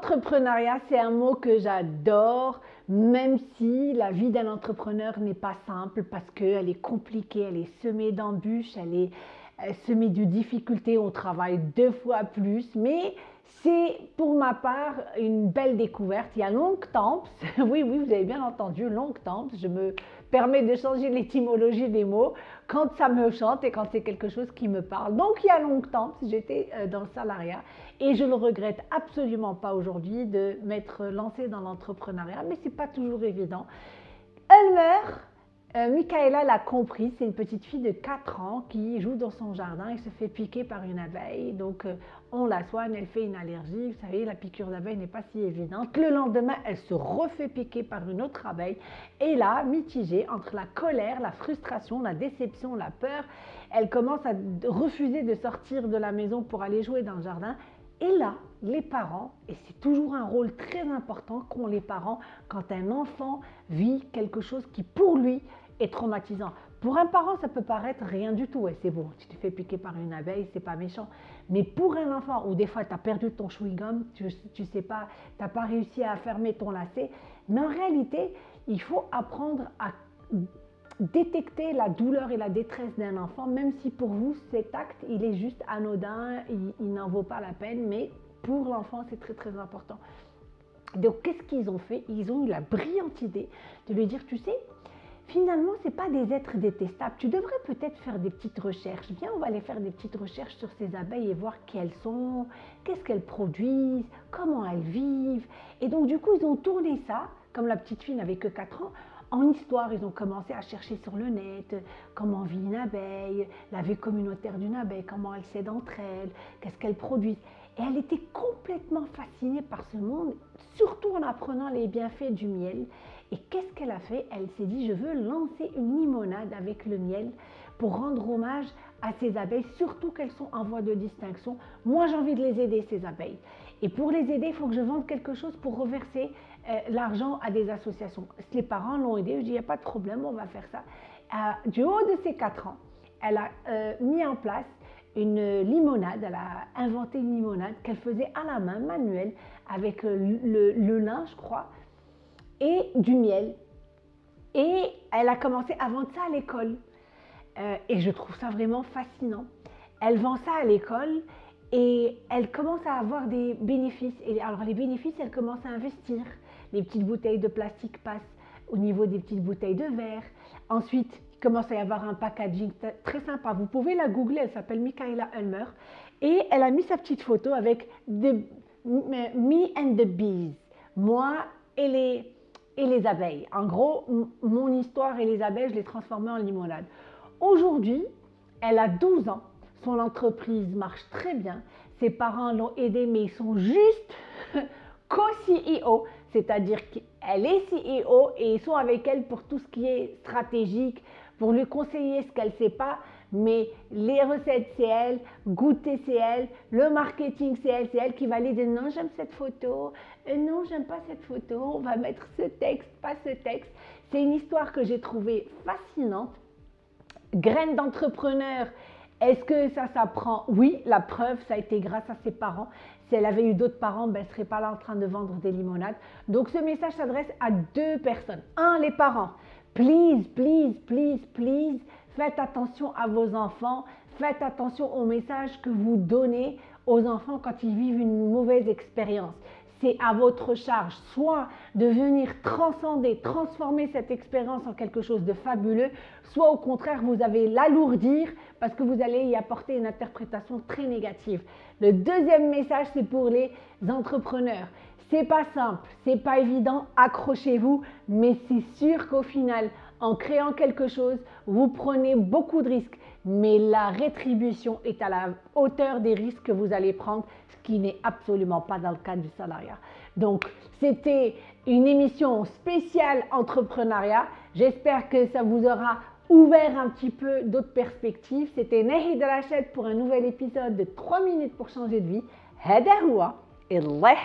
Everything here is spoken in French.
L'entrepreneuriat, c'est un mot que j'adore, même si la vie d'un entrepreneur n'est pas simple parce qu'elle est compliquée, elle est semée d'embûches, elle est semée de difficultés, on travaille deux fois plus, mais c'est pour ma part une belle découverte. Il y a longtemps, oui, oui, vous avez bien entendu, longtemps, je me permets de changer l'étymologie des mots quand ça me chante et quand c'est quelque chose qui me parle. Donc il y a longtemps, j'étais euh, dans le salariat et je ne le regrette absolument pas aujourd'hui de m'être lancée dans l'entrepreneuriat, mais ce n'est pas toujours évident. Elmer, euh, Michaela l'a compris, c'est une petite fille de 4 ans qui joue dans son jardin et se fait piquer par une abeille. Donc euh, on la soigne, elle fait une allergie. Vous savez, la piqûre d'abeille n'est pas si évidente. Le lendemain, elle se refait piquer par une autre abeille. Et là, mitigée entre la colère, la frustration, la déception, la peur, elle commence à refuser de sortir de la maison pour aller jouer dans le jardin. Et là, les parents, et c'est toujours un rôle très important qu'ont les parents quand un enfant vit quelque chose qui pour lui est traumatisant. Pour un parent, ça peut paraître rien du tout. Et c'est bon, tu te fais piquer par une abeille, c'est pas méchant. Mais pour un enfant, ou des fois tu as perdu ton chewing-gum, tu, ne sais pas, tu n'as pas réussi à fermer ton lacet, mais en réalité, il faut apprendre à détecter la douleur et la détresse d'un enfant, même si pour vous cet acte il est juste anodin, il, n'en vaut pas la peine, mais pour l'enfant c'est très très important. Donc qu'est-ce qu'ils ont fait? Ils ont eu la brillante idée de lui dire, tu sais, finalement, ce n'est pas des êtres détestables. Tu devrais peut-être faire des petites recherches. Viens, on va aller faire des petites recherches sur ces abeilles et voir qui elles sont, qu'est-ce qu'elles produisent, comment elles vivent. Et donc, du coup, ils ont tourné ça, comme la petite fille n'avait que 4 ans, en histoire, ils ont commencé à chercher sur le net comment vit une abeille, la vie communautaire d'une abeille, comment elle s'aide entre elles, qu'est-ce qu'elles produisent. Et elle était complètement fascinée par ce monde, surtout en apprenant les bienfaits du miel. Et qu'est-ce qu'elle a fait? Elle s'est dit, je veux lancer une limonade avec le miel pour rendre hommage à ces abeilles, surtout qu'elles sont en voie de distinction. Moi, j'ai envie de les aider, ces abeilles. Et pour les aider, il faut que je vende quelque chose pour reverser euh, l'argent à des associations. Les parents l'ont aidé, je dis, il n'y a pas de problème, on va faire ça. Euh, du haut de ses 4 ans, elle a euh, mis en place une limonade, elle a inventé une limonade qu'elle faisait à la main, manuelle, avec le, le lin, je crois, et du miel. Et elle a commencé à vendre ça à l'école. Euh, et je trouve ça vraiment fascinant. Elle vend ça à l'école et elle commence à avoir des bénéfices. Et alors les bénéfices, elle commence à investir. Les petites bouteilles de plastique passent au niveau des petites bouteilles de verre. Ensuite, il commence à y avoir un packaging très sympa. Vous pouvez la googler, elle s'appelle Michaela Ulmer. Et elle a mis sa petite photo avec the, Me and the Bees. Moi et les, les abeilles. En gros, mon histoire et les abeilles, je l'ai transformée en limonade. Aujourd'hui, elle a 12 ans. Son entreprise marche très bien. Ses parents l'ont aidée, mais ils sont juste co-CEO, c'est-à-dire qu'elle est CEO et ils sont avec elle pour tout ce qui est stratégique, pour lui conseiller ce qu'elle ne sait pas, mais les recettes, c'est elle, goûter, c'est elle, le marketing, c'est elle, c'est elle qui va aller dire non, j'aime cette photo, euh, non, j'aime pas cette photo, on va mettre ce texte, pas ce texte. C'est une histoire que j'ai trouvée fascinante. Graine d'entrepreneur, est-ce que ça s'apprend? Oui, la preuve, ça a été grâce à ses parents. Si elle avait eu d'autres parents, ben, elle ne serait pas là en train de vendre des limonades. Donc ce message s'adresse à deux personnes. Un, les parents. Please, please, please, please, Faites attention à vos enfants, faites attention aux messages que vous donnez aux enfants quand ils vivent une mauvaise expérience. C'est à votre charge, soit de venir transcender, transformer cette expérience en quelque chose de fabuleux, soit au contraire, vous allez l'alourdir parce que vous allez y apporter une interprétation très négative. Le deuxième message, c'est pour les entrepreneurs. C'est pas simple, c'est pas évident, accrochez-vous, mais c'est sûr qu'au final, en créant quelque chose, vous prenez beaucoup de risques, mais la rétribution est à la hauteur des risques que vous allez prendre, ce qui n'est absolument pas dans le cadre du salariat. Donc, c'était une émission spéciale entrepreneuriat. J'espère que ça vous aura ouvert un petit peu d'autres perspectives. C'était Nahid Rachid pour un nouvel épisode de 3 minutes pour changer de vie. Hadahoua et Allah